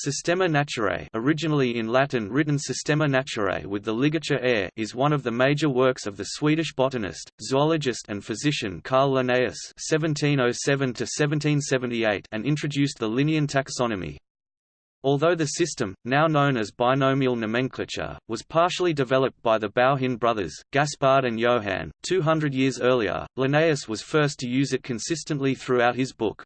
Systema Naturae originally in Latin written Systema Naturae with the ligature air is one of the major works of the Swedish botanist, zoologist and physician Carl Linnaeus (1707–1778) and introduced the Linnean taxonomy. Although the system, now known as binomial nomenclature, was partially developed by the Bauhin brothers, Gaspard and Johann, 200 years earlier, Linnaeus was first to use it consistently throughout his book.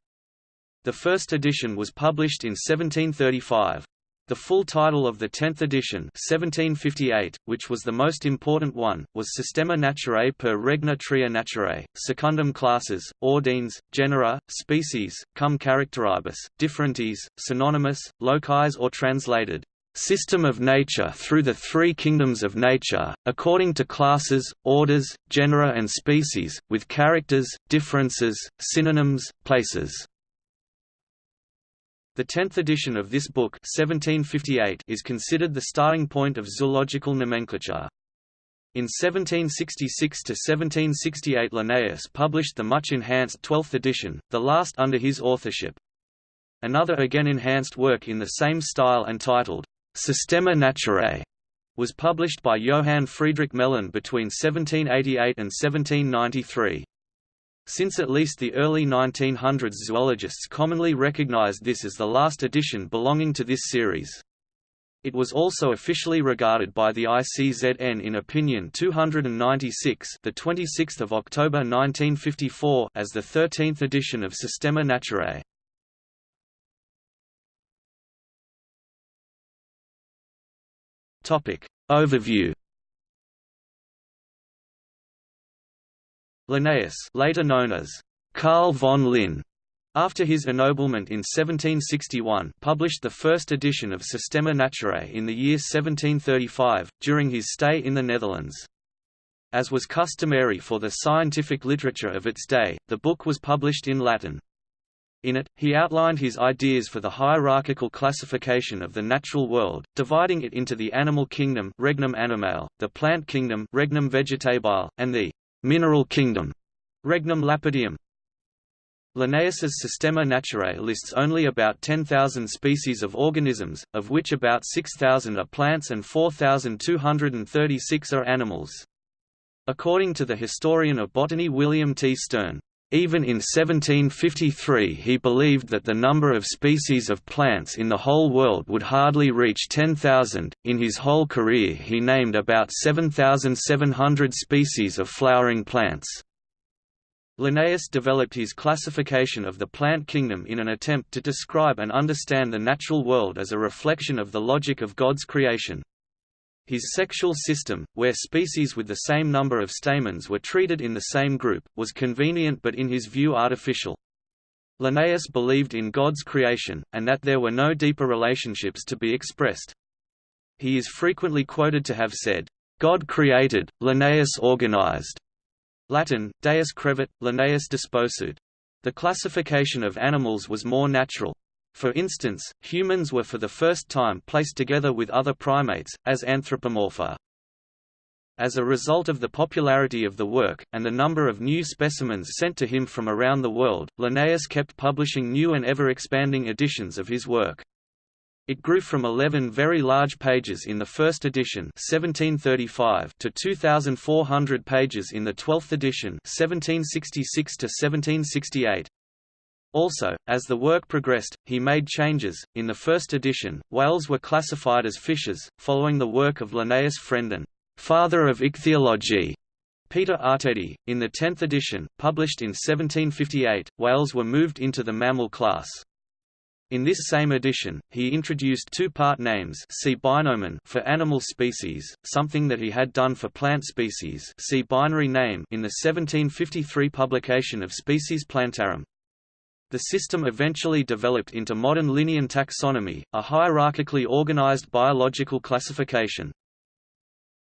The first edition was published in 1735. The full title of the tenth edition 1758, which was the most important one, was Systema Naturae per Regna Tria Naturae, secundum classes, ordines, genera, species, cum characteribus, differentiis, synonymis, locis or translated, system of nature through the three kingdoms of nature, according to classes, orders, genera and species, with characters, differences, synonyms, places. The tenth edition of this book 1758 is considered the starting point of zoological nomenclature. In 1766–1768 Linnaeus published the much enhanced twelfth edition, the last under his authorship. Another again enhanced work in the same style and titled, Systema Naturae, was published by Johann Friedrich Gmelin between 1788 and 1793. Since at least the early 1900s zoologists commonly recognized this as the last edition belonging to this series. It was also officially regarded by the ICZN in Opinion 296, the 26th of October 1954, as the 13th edition of Systema Naturae. Topic Overview Linnaeus later known as Carl von Linn, after his ennoblement in 1761 published the first edition of Systema Naturae in the year 1735, during his stay in the Netherlands. As was customary for the scientific literature of its day, the book was published in Latin. In it, he outlined his ideas for the hierarchical classification of the natural world, dividing it into the animal kingdom regnum animale, the plant kingdom regnum vegetabile, and the Mineral kingdom, Regnum Lapideum Linnaeus's Systema Naturae lists only about 10,000 species of organisms, of which about 6,000 are plants and 4,236 are animals. According to the historian of botany William T. Stearn, even in 1753 he believed that the number of species of plants in the whole world would hardly reach 10,000. In his whole career he named about 7,700 species of flowering plants. Linnaeus developed his classification of the plant kingdom in an attempt to describe and understand the natural world as a reflection of the logic of God's creation. His sexual system, where species with the same number of stamens were treated in the same group, was convenient but in his view artificial. Linnaeus believed in God's creation, and that there were no deeper relationships to be expressed. He is frequently quoted to have said, "God created, Linnaeus organized." Latin, Deus creavit, Linnaeus disposuit. The classification of animals was more natural, for instance, humans were for the first time placed together with other primates, as anthropomorpha. As a result of the popularity of the work, and the number of new specimens sent to him from around the world, Linnaeus kept publishing new and ever-expanding editions of his work. It grew from 11 very large pages in the first edition 1735 to 2,400 pages in the 12th edition 1766 to 1768. Also, as the work progressed, he made changes. In the first edition, whales were classified as fishes, following the work of Linnaeus' friend and father of ichthyology, Peter Artedi. In the tenth edition, published in 1758, whales were moved into the mammal class. In this same edition, he introduced two-part names see binomen for animal species, something that he had done for plant species see binary name in the 1753 publication of Species Plantarum. The system eventually developed into modern Linnean taxonomy, a hierarchically organized biological classification.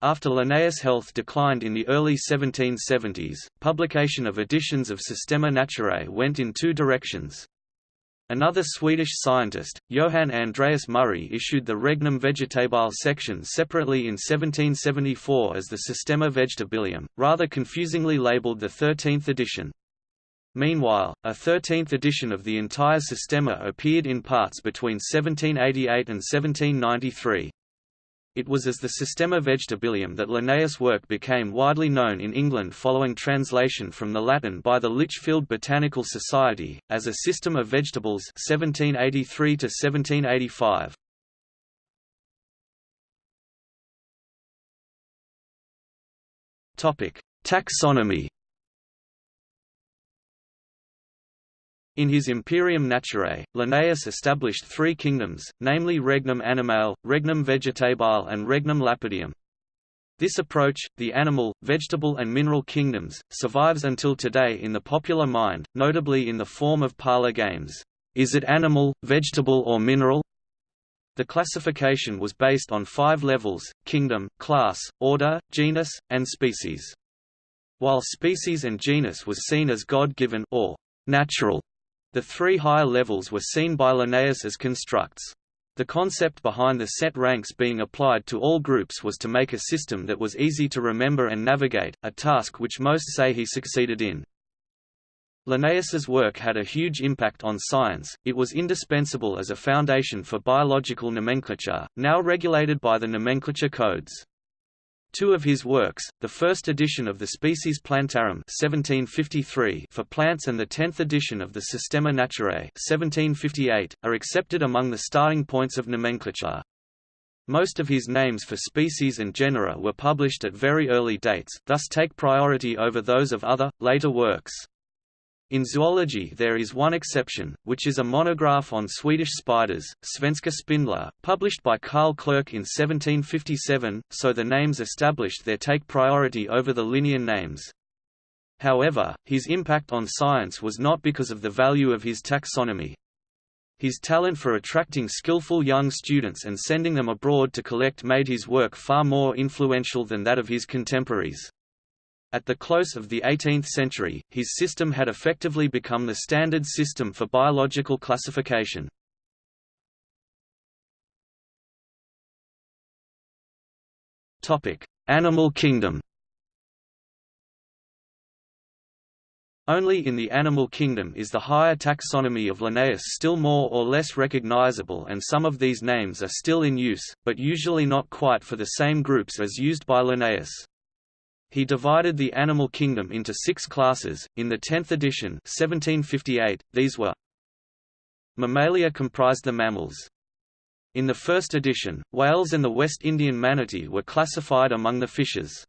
After Linnaeus' health declined in the early 1770s, publication of editions of Systema Naturae went in two directions. Another Swedish scientist, Johan Andreas Murray issued the Regnum Vegetabile section separately in 1774 as the Systema Vegetabilium, rather confusingly labeled the 13th edition. Meanwhile, a 13th edition of the entire Systema appeared in parts between 1788 and 1793. It was as the Systema Vegetabilium that Linnaeus' work became widely known in England following translation from the Latin by the Lichfield Botanical Society, as a system of vegetables 1783 -1785. Taxonomy In his Imperium Naturae, Linnaeus established three kingdoms, namely Regnum Animale, Regnum Vegetabile and Regnum Lapideum. This approach, the animal, vegetable and mineral kingdoms, survives until today in the popular mind, notably in the form of parlor games. Is it animal, vegetable or mineral? The classification was based on five levels, kingdom, class, order, genus, and species. While species and genus was seen as God-given or natural, the three higher levels were seen by Linnaeus as constructs. The concept behind the set ranks being applied to all groups was to make a system that was easy to remember and navigate, a task which most say he succeeded in. Linnaeus's work had a huge impact on science, it was indispensable as a foundation for biological nomenclature, now regulated by the nomenclature codes. Two of his works, the first edition of the Species Plantarum 1753 for plants and the tenth edition of the Systema Naturae 1758, are accepted among the starting points of nomenclature. Most of his names for species and genera were published at very early dates, thus take priority over those of other, later works. In zoology there is one exception, which is a monograph on Swedish spiders, Svenska Spindlar, published by Carl Clerk in 1757, so the names established there take priority over the Linnean names. However, his impact on science was not because of the value of his taxonomy. His talent for attracting skillful young students and sending them abroad to collect made his work far more influential than that of his contemporaries. At the close of the 18th century, his system had effectively become the standard system for biological classification. Animal kingdom Only in the animal kingdom is the higher taxonomy of Linnaeus still more or less recognizable and some of these names are still in use, but usually not quite for the same groups as used by Linnaeus. He divided the animal kingdom into six classes. In the 10th edition 1758, these were Mammalia comprised the mammals. In the first edition, whales and the West Indian manatee were classified among the fishes.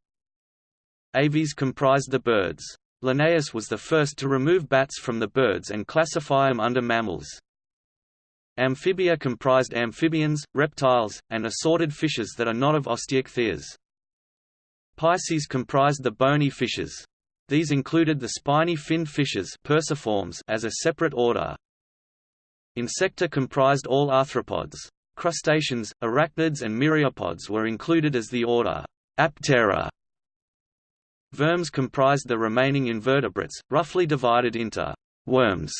Aves comprised the birds. Linnaeus was the first to remove bats from the birds and classify them under mammals. Amphibia comprised amphibians, reptiles, and assorted fishes that are not of Osteichthyes. Pisces comprised the bony fishes. These included the spiny finned fishes Perciformes as a separate order. Insecta comprised all arthropods. Crustaceans, arachnids and myriapods were included as the order Aptera. Vermes comprised the remaining invertebrates, roughly divided into worms,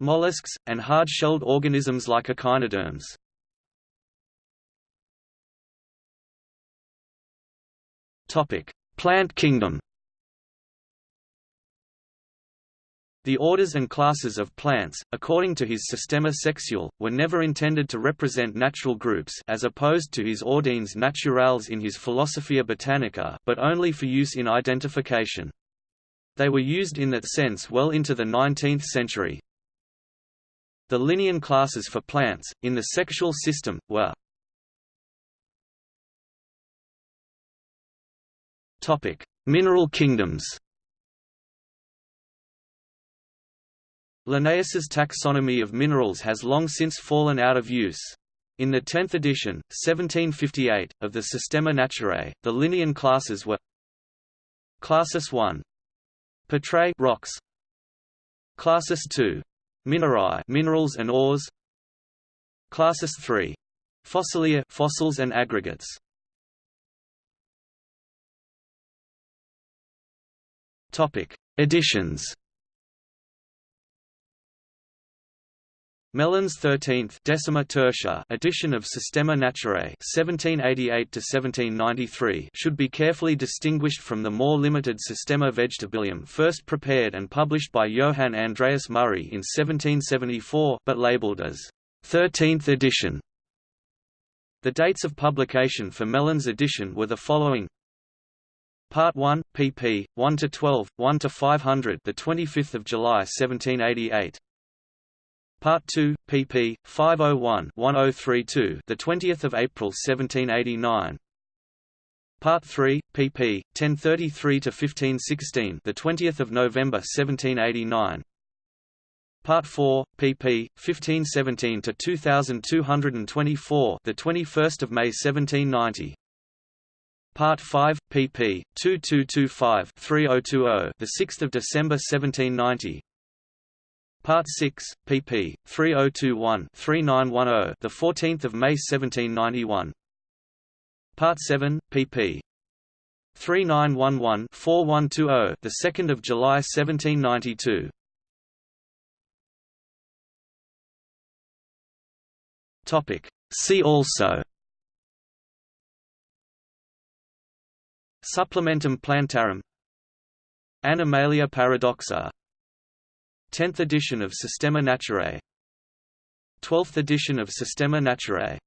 mollusks, and hard-shelled organisms like echinoderms. Topic: Plant kingdom. The orders and classes of plants, according to his Systema Sexuale, were never intended to represent natural groups as opposed to his Ordines Naturales in his Philosophia Botanica but only for use in identification. They were used in that sense well into the 19th century. The Linnean classes for plants, in the sexual system, were Topic: Mineral kingdoms. Linnaeus's taxonomy of minerals has long since fallen out of use. In the 10th edition, 1758, of the Systema Naturae, the Linnean classes were Classis 1. Petrae rocks. Classis 2. Minerae minerals and ores. Classis 3. Fossilia fossils and aggregates. Topic: Editions. Gmelin's 13th Decima Tertia edition of Systema Naturae (1788–1793) should be carefully distinguished from the more limited Systema Vegetabilium first prepared and published by Johann Andreas Murray in 1774 but labelled as 13th edition. The dates of publication for Gmelin's edition were the following Part 1, pp. 1 to 12, 1 to 500, the 25th of July 1788. Part 2, pp. 501-1032, the 20th of April 1789. Part 3, pp. 1033 to 1516, the 20th of November 1789. Part 4, pp. 1517 to 2224, the 21st of May 1790. Part 5, pp. 2225-3020, the 6th of December 1790. Part 6, pp. 3021-3910, the 14th of May 1791. Part 7, pp. 3911-4120, the 2nd of July 1792. Topic. See also. Supplementum plantarum. Animalia paradoxa. 10th edition of Systema Naturae 12th edition of Systema Naturae